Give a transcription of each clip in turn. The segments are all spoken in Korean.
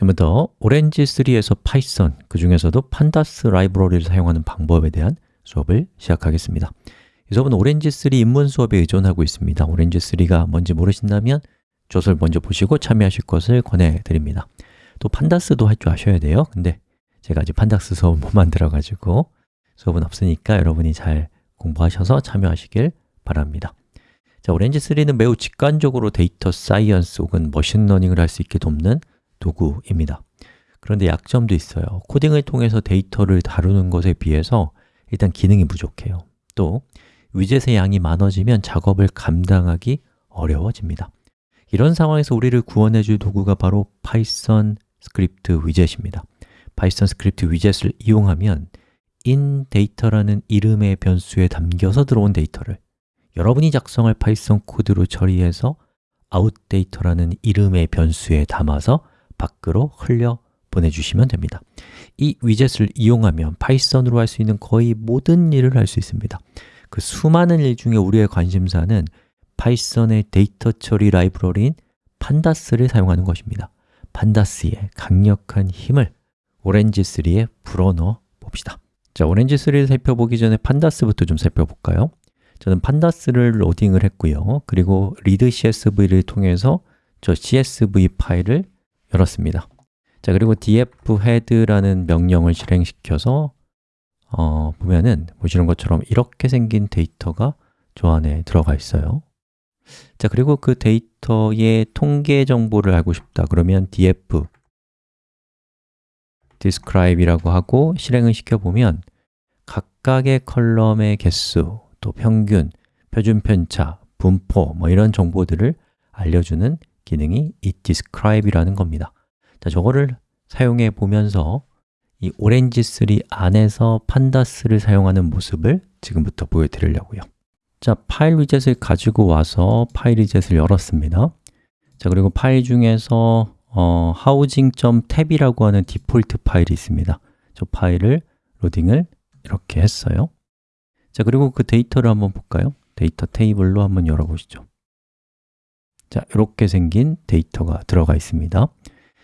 지금부터 Orange3에서 Python, 그 중에서도 Pandas 라이브러리를 사용하는 방법에 대한 수업을 시작하겠습니다. 이 수업은 Orange3 입문 수업에 의존하고 있습니다. Orange3가 뭔지 모르신다면 조서를 먼저 보시고 참여하실 것을 권해드립니다. 또 Pandas도 할 줄 아셔야 돼요. 근데 제가 아직 Pandas 수업을 못 만들어가지고 수업은 없으니까 여러분이 잘 공부하셔서 참여하시길 바랍니다. 자, Orange3는 매우 직관적으로 data science 혹은 machine learning을 할 수 있게 돕는 도구입니다. 그런데 약점도 있어요. 코딩을 통해서 데이터를 다루는 것에 비해서 일단 기능이 부족해요. 또 위젯의 양이 많아지면 작업을 감당하기 어려워집니다. 이런 상황에서 우리를 구원해 줄 도구가 바로 Python Script widget입니다. Python Script widget을 이용하면 in data라는 이름의 변수에 담겨서 들어온 데이터를 여러분이 작성할 Python 코드로 처리해서 out data라는 이름의 변수에 담아서 밖으로 흘려 보내주시면 됩니다. 이 위젯을 이용하면 Python으로 할 수 있는 거의 모든 일을 할 수 있습니다. 그 수많은 일 중에 우리의 관심사는 Python의 데이터 처리 라이브러리인 Pandas를 사용하는 것입니다. Pandas의 강력한 힘을 Orange3에 불어넣어 봅시다. 자, Orange3를 살펴보기 전에 Pandas부터 좀 살펴볼까요? 저는 판다스를 로딩을 했고요. 그리고 read CSV를 통해서 저 CSV 파일을 열었습니다. 자, 그리고 df head라는 명령을 실행시켜서 어, 보면은 보시는 것처럼 이렇게 생긴 데이터가 저 안에 들어가 있어요. 자, 그리고 그 데이터의 통계 정보를 알고 싶다. 그러면 df describe이라고 하고 실행을 시켜보면 각각의 column의 개수, 또 평균, 표준 편차, 분포 뭐 이런 정보들을 알려주는 기능이 이 describe이라는 겁니다. 자, 저거를 사용해 보면서 이 Orange3 안에서 Pandas를 사용하는 모습을 지금부터 보여드리려고요. 자, 파일 widget을 가지고 와서 파일 widget을 열었습니다. 자, 그리고 파일 중에서 어, housing.tab이라고 하는 디폴트 파일이 있습니다. 저 파일을 로딩을 이렇게 했어요. 자, 그리고 그 데이터를 한번 볼까요? Data Table로 한번 열어보시죠 자, 이렇게 생긴 데이터가 들어가 있습니다.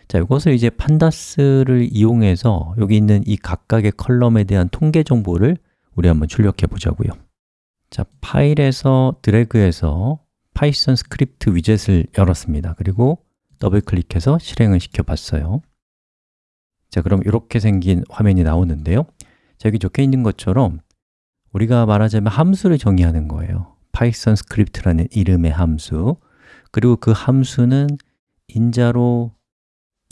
자, 이것을 이제 Pandas를 이용해서 여기 있는 이 각각의 column에 대한 통계 정보를 우리 한번 출력해 보자고요. 자, 파일에서 드래그해서 Python Script widget을 열었습니다. 그리고 더블 클릭해서 실행을 시켜 봤어요. 자, 그럼 이렇게 생긴 화면이 나오는데요. 자, 여기 적혀 있는 것처럼 우리가 말하자면 함수를 정의하는 거예요. Python Script라는 이름의 함수 그리고 그 함수는 인자로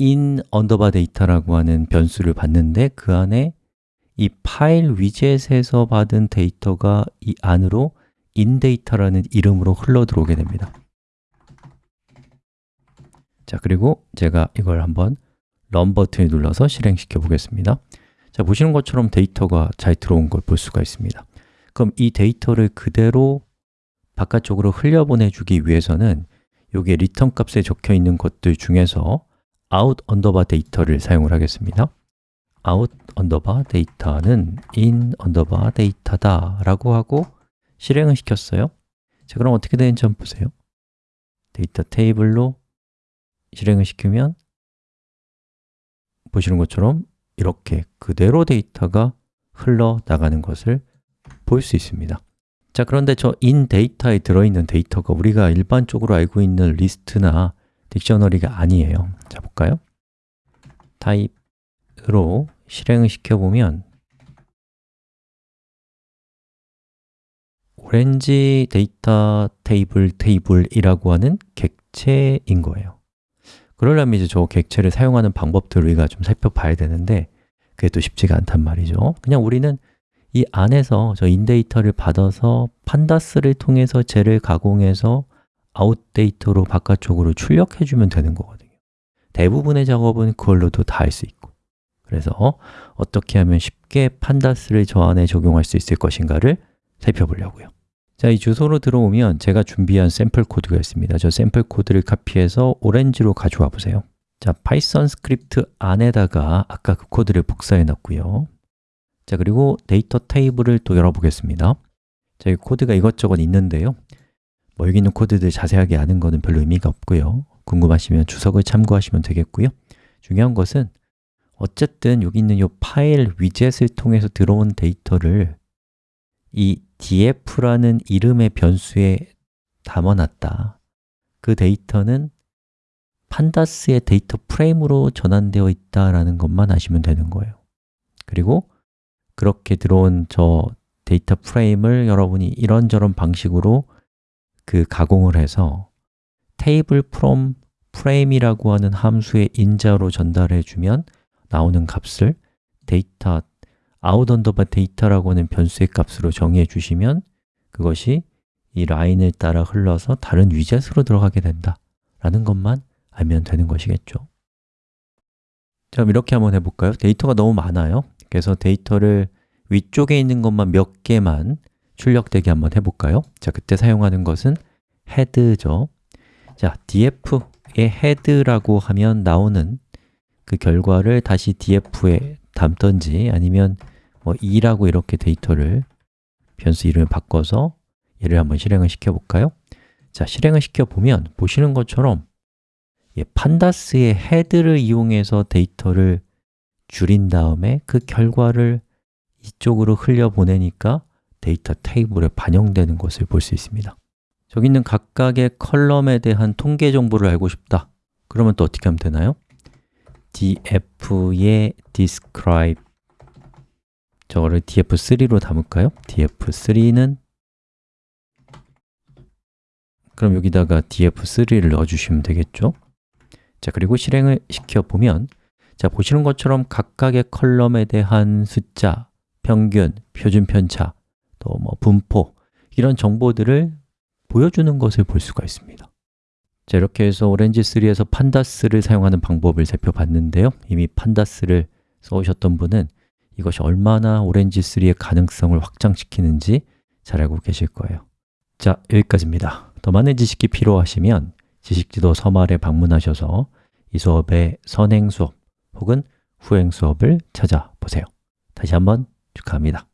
in 언더바 데이터라고 하는 변수를 받는데 그 안에 이 파일 widget에서 받은 데이터가 이 안으로 in data라는 이름으로 흘러 들어오게 됩니다. 자, 그리고 제가 이걸 한번 run 버튼을 눌러서 실행시켜 보겠습니다. 자, 보시는 것처럼 데이터가 잘 들어온 걸 볼 수가 있습니다. 그럼 이 데이터를 그대로 바깥쪽으로 흘려보내주기 위해서는 여기에 return 값에 적혀 있는 것들 중에서 out 언더바 데이터를 사용을 하겠습니다. out 언더바 데이터는 in 언더바 데이터다 라고 하고 실행을 시켰어요. 자, 그럼 어떻게 되는지 한번 보세요. Data Table로 실행을 시키면 보시는 것처럼 이렇게 그대로 데이터가 흘러나가는 것을 볼 수 있습니다 자, 그런데 저 in data에 들어있는 데이터가 우리가 일반적으로 알고 있는 리스트나 dictionary가 아니에요. 자, 볼까요? type으로 실행을 시켜보면 Orange data table Table이라고 하는 객체인 거예요. 그러려면 이제 저 객체를 사용하는 방법들을 우리가 좀 살펴봐야 되는데 그게 또 쉽지가 않단 말이죠. 그냥 우리는 이 안에서 저 in data를 받아서 Pandas를 통해서 쟤를 가공해서 out data로 바깥쪽으로 출력해 주면 되는 거거든요. 대부분의 작업은 그걸로도 다 할 수 있고. 그래서 어떻게 하면 쉽게 Pandas를 저 안에 적용할 수 있을 것인가를 살펴보려고요. 자, 이 주소로 들어오면 제가 준비한 샘플 코드가 있습니다. 저 샘플 코드를 카피해서 Orange로 가져와 보세요. 자, Python Script 안에다가 아까 그 코드를 복사해 놨고요 자, 그리고 Data Table을 또 열어보겠습니다. 자, 이 코드가 이것저것 있는데요. 뭐 여기 있는 코드들 자세하게 아는 거는 별로 의미가 없고요. 궁금하시면 주석을 참고하시면 되겠고요. 중요한 것은 어쨌든 여기 있는 이 파일 widget을 통해서 들어온 데이터를 이 df라는 이름의 변수에 담아놨다. 그 데이터는 Pandas의 data frame으로 전환되어 있다라는 것만 아시면 되는 거예요. 그리고 그렇게 들어온 저 data frame을 여러분이 이런저런 방식으로 그 가공을 해서 table from frame이라고 하는 함수의 인자로 전달해 주면 나오는 값을 데이터 out underbar data라고 하는 변수의 값으로 정의해 주시면 그것이 이 라인을 따라 흘러서 다른 위젯으로 들어가게 된다 라는 것만 알면 되는 것이겠죠 자, 그럼 이렇게 한번 해볼까요? 데이터가 너무 많아요 그래서 데이터를 위쪽에 있는 것만 몇 개만 출력되게 한번 해볼까요? 자, 그때 사용하는 것은 head죠 자, df의 head라고 하면 나오는 그 결과를 다시 df에 담던지 아니면 뭐 2라고 이렇게 데이터를 변수 이름을 바꿔서 얘를 한번 실행을 시켜볼까요? 자, 실행을 시켜보면 보시는 것처럼 예, 판다스의 헤드를 이용해서 데이터를 줄인 다음에 그 결과를 이쪽으로 흘려보내니까 데이터 테이블에 반영되는 것을 볼 수 있습니다 저기 있는 각각의 컬럼에 대한 통계 정보를 알고 싶다 그러면 또 어떻게 하면 되나요? df의 describe 저거를 df3로 담을까요? df3는 그럼 여기다가 df3를 넣어주시면 되겠죠? 자, 그리고 실행을 시켜보면 자, 보시는 것처럼 각각의 컬럼에 대한 숫자, 평균, 표준 편차, 또 뭐 분포 이런 정보들을 보여주는 것을 볼 수가 있습니다. 자, 이렇게 해서 오렌지3에서 판다스를 사용하는 방법을 살펴봤는데요. 이미 판다스를 써오셨던 분은 이것이 얼마나 오렌지3의 가능성을 확장시키는지 잘 알고 계실 거예요. 자, 여기까지입니다. 더 많은 지식이 필요하시면 지식지도 서말에 방문하셔서 이 수업의 선행 수업 혹은 후행 수업을 찾아보세요. 다시 한번 축하합니다